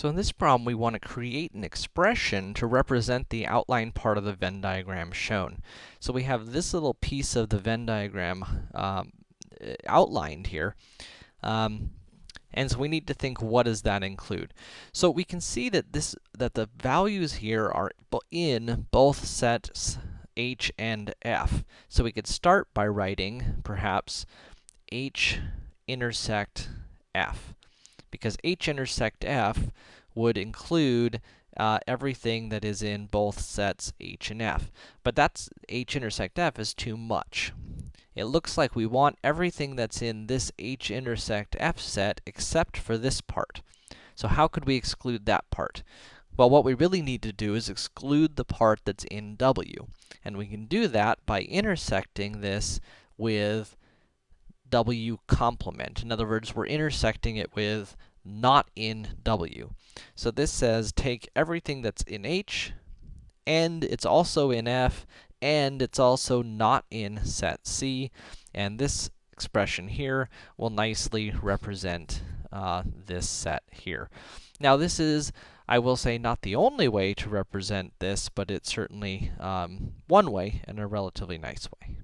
So in this problem, we want to create an expression to represent the outline part of the Venn diagram shown. So we have this little piece of the Venn diagram um, outlined here. Um, and so we need to think, what does that include? So we can see that this, that the values here are in both sets h and f. So we could start by writing, perhaps, h intersect f because h intersect f would include uh, everything that is in both sets h and f. But that's h intersect f is too much. It looks like we want everything that's in this h intersect f set except for this part. So how could we exclude that part? Well, what we really need to do is exclude the part that's in w. And we can do that by intersecting this with w complement. In other words, we're intersecting it with not in w. So this says take everything that's in h, and it's also in f, and it's also not in set c, and this expression here will nicely represent uh, this set here. Now this is, I will say, not the only way to represent this, but it's certainly um, one way, and a relatively nice way.